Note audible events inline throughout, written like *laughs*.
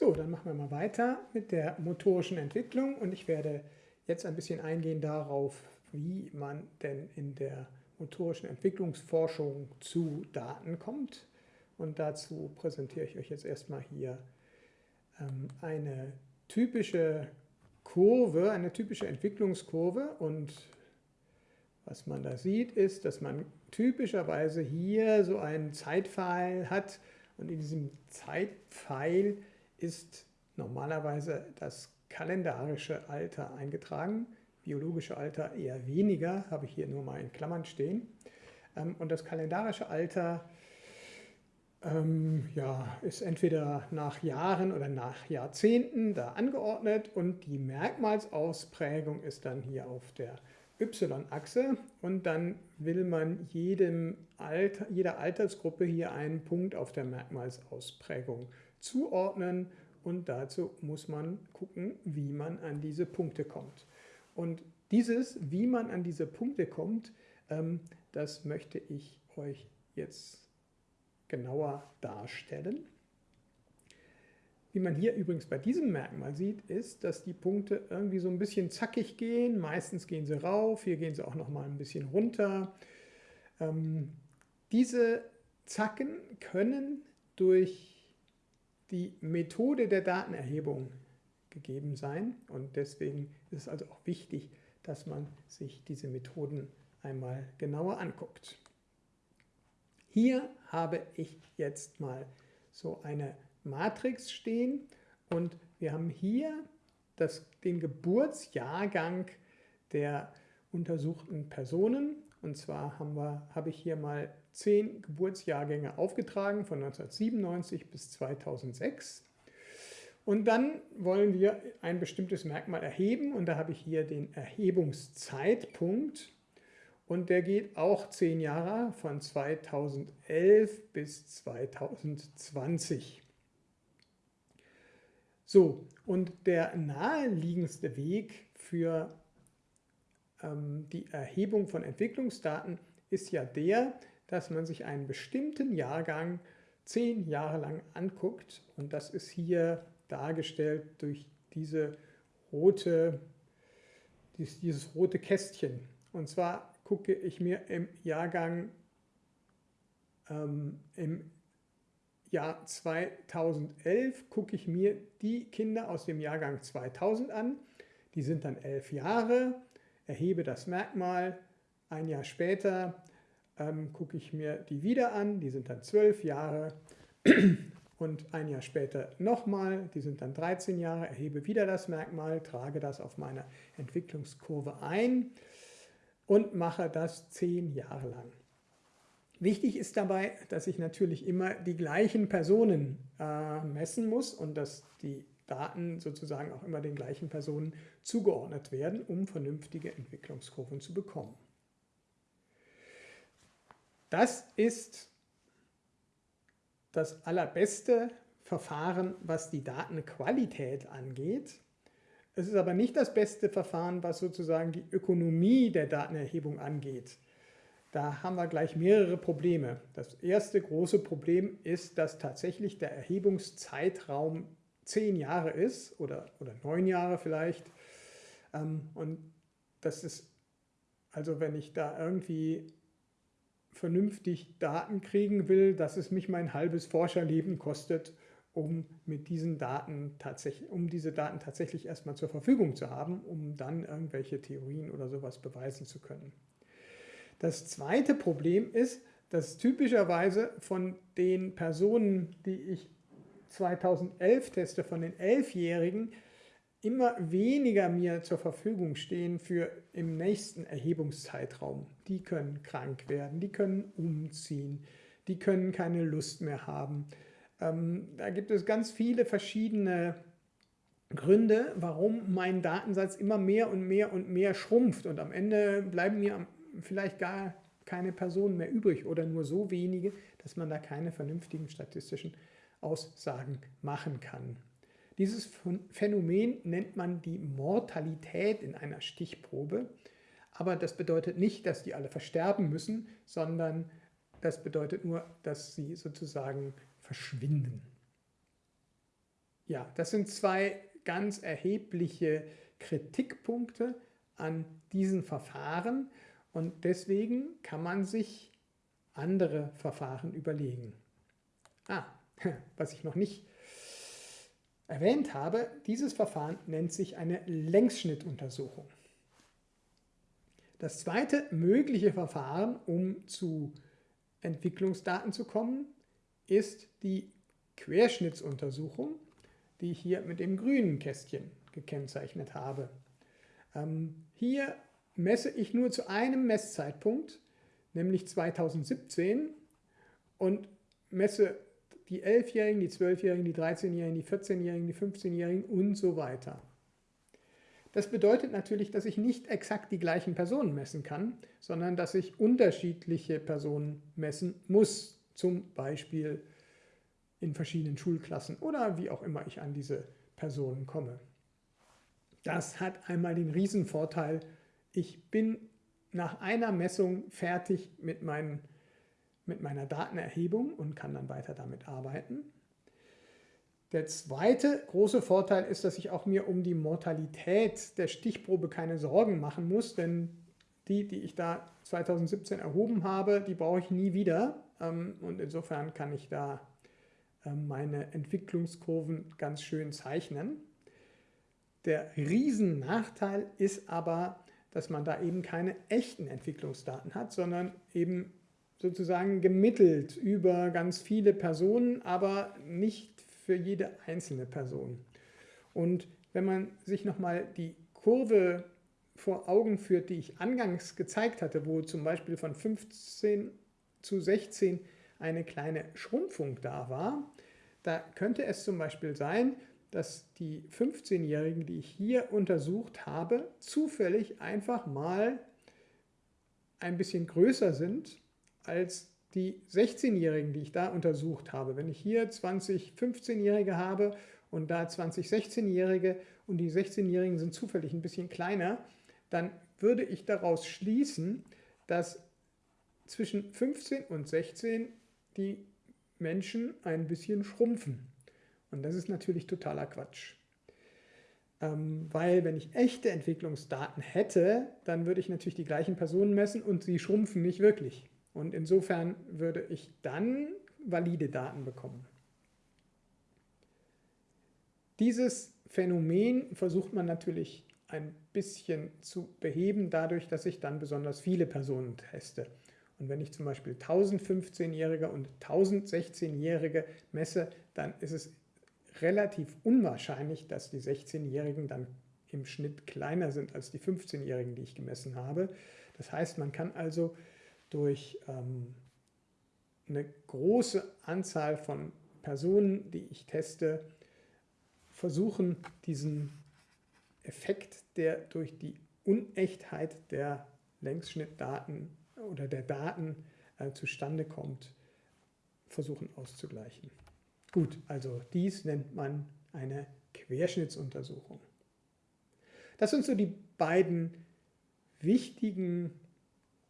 So, dann machen wir mal weiter mit der motorischen Entwicklung und ich werde jetzt ein bisschen eingehen darauf, wie man denn in der motorischen Entwicklungsforschung zu Daten kommt. Und dazu präsentiere ich euch jetzt erstmal hier ähm, eine typische Kurve, eine typische Entwicklungskurve und was man da sieht, ist, dass man typischerweise hier so einen Zeitpfeil hat und in diesem Zeitpfeil ist normalerweise das kalendarische Alter eingetragen. Biologische Alter eher weniger, habe ich hier nur mal in Klammern stehen. Ähm, und das kalendarische Alter ähm, ja, ist entweder nach Jahren oder nach Jahrzehnten da angeordnet und die Merkmalsausprägung ist dann hier auf der y-Achse und dann will man jedem Alter, jeder Altersgruppe hier einen Punkt auf der Merkmalsausprägung zuordnen und dazu muss man gucken, wie man an diese Punkte kommt. Und dieses, wie man an diese Punkte kommt, ähm, das möchte ich euch jetzt genauer darstellen. Wie man hier übrigens bei diesem Merkmal sieht, ist, dass die Punkte irgendwie so ein bisschen zackig gehen. Meistens gehen sie rauf, hier gehen sie auch noch mal ein bisschen runter. Ähm, diese Zacken können durch die Methode der Datenerhebung gegeben sein und deswegen ist es also auch wichtig, dass man sich diese Methoden einmal genauer anguckt. Hier habe ich jetzt mal so eine Matrix stehen und wir haben hier das, den Geburtsjahrgang der untersuchten Personen. Und zwar haben wir, habe ich hier mal zehn Geburtsjahrgänge aufgetragen von 1997 bis 2006. Und dann wollen wir ein bestimmtes Merkmal erheben und da habe ich hier den Erhebungszeitpunkt und der geht auch zehn Jahre von 2011 bis 2020. So, und der naheliegendste Weg für ähm, die Erhebung von Entwicklungsdaten ist ja der, dass man sich einen bestimmten Jahrgang zehn Jahre lang anguckt. Und das ist hier dargestellt durch diese rote, dieses rote Kästchen. Und zwar gucke ich mir im Jahrgang ähm, im Jahr 2011 gucke ich mir die Kinder aus dem Jahrgang 2000 an. Die sind dann elf Jahre, erhebe das Merkmal. Ein Jahr später ähm, gucke ich mir die wieder an, die sind dann zwölf Jahre. *clears throat* Und ein Jahr später nochmal, die sind dann 13 Jahre, erhebe wieder das Merkmal, trage das auf meine Entwicklungskurve ein und mache das zehn Jahre lang. Wichtig ist dabei, dass ich natürlich immer die gleichen Personen äh, messen muss und dass die Daten sozusagen auch immer den gleichen Personen zugeordnet werden, um vernünftige Entwicklungskurven zu bekommen. Das ist das allerbeste Verfahren, was die Datenqualität angeht. Es ist aber nicht das beste Verfahren, was sozusagen die Ökonomie der Datenerhebung angeht. Da haben wir gleich mehrere Probleme. Das erste große Problem ist, dass tatsächlich der Erhebungszeitraum zehn Jahre ist oder, oder neun Jahre vielleicht. Ähm, und das ist, also wenn ich da irgendwie vernünftig Daten kriegen will, dass es mich mein halbes Forscherleben kostet, um mit diesen Daten tatsächlich, um diese Daten tatsächlich erstmal zur Verfügung zu haben, um dann irgendwelche Theorien oder sowas beweisen zu können. Das zweite Problem ist, dass typischerweise von den Personen, die ich 2011 teste, von den Elfjährigen, immer weniger mir zur Verfügung stehen für im nächsten Erhebungszeitraum. Die können krank werden, die können umziehen, die können keine Lust mehr haben. Ähm, da gibt es ganz viele verschiedene Gründe, warum mein Datensatz immer mehr und mehr und mehr schrumpft und am Ende bleiben mir vielleicht gar keine Personen mehr übrig oder nur so wenige, dass man da keine vernünftigen statistischen Aussagen machen kann. Dieses Phänomen nennt man die Mortalität in einer Stichprobe, aber das bedeutet nicht, dass die alle versterben müssen, sondern das bedeutet nur, dass sie sozusagen verschwinden. ja, das sind zwei ganz erhebliche Kritikpunkte an diesen Verfahren und deswegen kann man sich andere Verfahren überlegen. Ah, *laughs* was ich noch nicht erwähnt habe, dieses Verfahren nennt sich eine Längsschnittuntersuchung. Das zweite mögliche Verfahren, um zu Entwicklungsdaten zu kommen, ist die Querschnittsuntersuchung, die ich hier mit dem grünen Kästchen gekennzeichnet habe. Ähm, hier messe ich nur zu einem Messzeitpunkt, nämlich 2017 und messe die 11-Jährigen, die 12-Jährigen, die 13-Jährigen, die 14-Jährigen, die 15-Jährigen und so weiter. Das bedeutet natürlich, dass ich nicht exakt die gleichen Personen messen kann, sondern dass ich unterschiedliche Personen messen muss, zum Beispiel in verschiedenen Schulklassen oder wie auch immer ich an diese Personen komme. Das hat einmal den Riesenvorteil, ich bin nach einer Messung fertig mit, meinen, mit meiner Datenerhebung und kann dann weiter damit arbeiten. Der zweite große Vorteil ist, dass ich auch mir um die Mortalität der Stichprobe keine Sorgen machen muss, denn die, die ich da 2017 erhoben habe, die brauche ich nie wieder. Ähm, und insofern kann ich da ähm, meine Entwicklungskurven ganz schön zeichnen. Der Riesennachteil ist aber, dass man da eben keine echten Entwicklungsdaten hat, sondern eben sozusagen gemittelt über ganz viele Personen, aber nicht für jede einzelne Person. Und wenn man sich nochmal die Kurve vor Augen führt, die ich angangs gezeigt hatte, wo zum Beispiel von 15 zu 16 eine kleine Schrumpfung da war, da könnte es zum Beispiel sein, dass die 15-Jährigen, die ich hier untersucht habe, zufällig einfach mal ein bisschen größer sind als die 16-Jährigen, die ich da untersucht habe, wenn ich hier 20 15-Jährige habe und da 20 16-Jährige und die 16-Jährigen sind zufällig ein bisschen kleiner, dann würde ich daraus schließen, dass zwischen 15 und 16 die Menschen ein bisschen schrumpfen. Und das ist natürlich totaler Quatsch. Ähm, weil wenn ich echte Entwicklungsdaten hätte, dann würde ich natürlich die gleichen Personen messen und sie schrumpfen nicht wirklich. Und insofern würde ich dann valide Daten bekommen. Dieses Phänomen versucht man natürlich ein bisschen zu beheben, dadurch, dass ich dann besonders viele Personen teste. Und wenn ich zum Beispiel 1015-Jährige und 1016-Jährige messe, dann ist es relativ unwahrscheinlich, dass die 16-Jährigen dann im Schnitt kleiner sind als die 15-Jährigen, die ich gemessen habe. Das heißt, man kann also durch ähm, eine große Anzahl von Personen, die ich teste, versuchen, diesen Effekt, der durch die Unechtheit der Längsschnittdaten oder der Daten äh, zustande kommt, versuchen auszugleichen. Gut, also dies nennt man eine Querschnittsuntersuchung. Das sind so die beiden wichtigen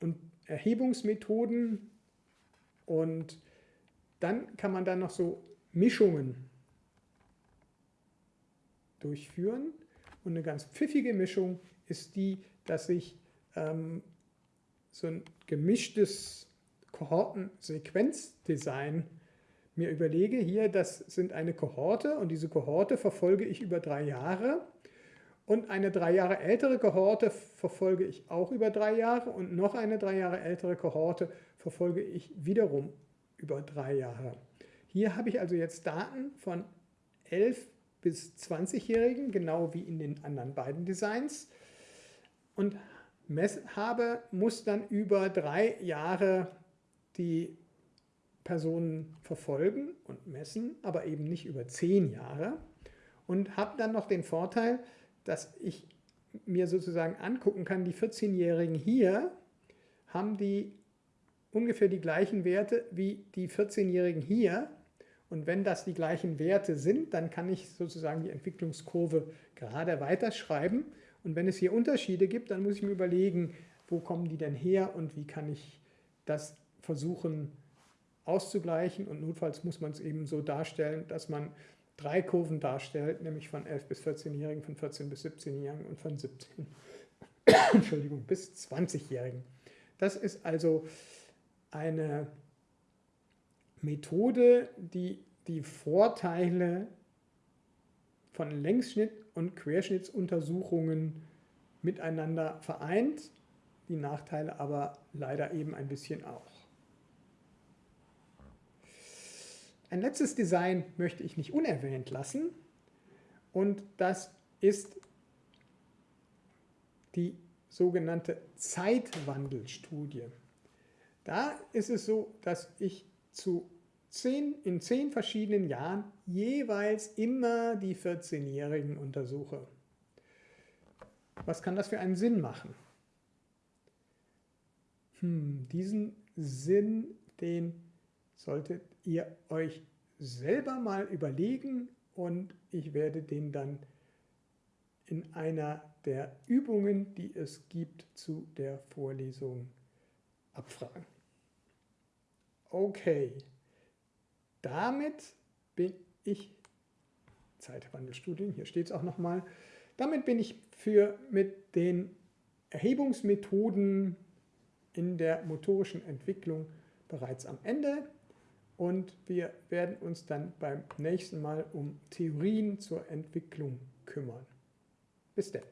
und Erhebungsmethoden und dann kann man dann noch so Mischungen durchführen. Und eine ganz pfiffige Mischung ist die, dass ich ähm, so ein gemischtes Kohortensequenzdesign mir überlege. Hier, das sind eine Kohorte und diese Kohorte verfolge ich über drei Jahre. Und eine drei Jahre ältere Kohorte verfolge ich auch über drei Jahre. Und noch eine drei Jahre ältere Kohorte verfolge ich wiederum über drei Jahre. Hier habe ich also jetzt Daten von 11 bis 20-Jährigen, genau wie in den anderen beiden Designs. Und habe, muss dann über drei Jahre die Personen verfolgen und messen, aber eben nicht über zehn Jahre. Und habe dann noch den Vorteil, dass ich mir sozusagen angucken kann, die 14-Jährigen hier haben die ungefähr die gleichen Werte wie die 14-Jährigen hier. Und wenn das die gleichen Werte sind, dann kann ich sozusagen die Entwicklungskurve gerade weiterschreiben. Und wenn es hier Unterschiede gibt, dann muss ich mir überlegen, wo kommen die denn her und wie kann ich das versuchen auszugleichen. Und notfalls muss man es eben so darstellen, dass man drei Kurven darstellt, nämlich von 11 bis 14-Jährigen, von 14 bis 17-Jährigen und von 17 *coughs* Entschuldigung, bis 20-Jährigen. Das ist also eine Methode, die die Vorteile von Längsschnitt- und Querschnittsuntersuchungen miteinander vereint, die Nachteile aber leider eben ein bisschen auch. Ein letztes Design möchte ich nicht unerwähnt lassen und das ist die sogenannte Zeitwandelstudie. Da ist es so, dass ich zu zehn, in zehn verschiedenen Jahren jeweils immer die 14-Jährigen untersuche. Was kann das für einen Sinn machen? Hm, diesen Sinn, den solltet ihr euch selber mal überlegen und ich werde den dann in einer der Übungen, die es gibt, zu der Vorlesung abfragen. Okay, damit bin ich, Zeitwandelstudien, hier steht es auch nochmal, damit bin ich für mit den Erhebungsmethoden in der motorischen Entwicklung bereits am Ende und wir werden uns dann beim nächsten Mal um Theorien zur Entwicklung kümmern. Bis dann.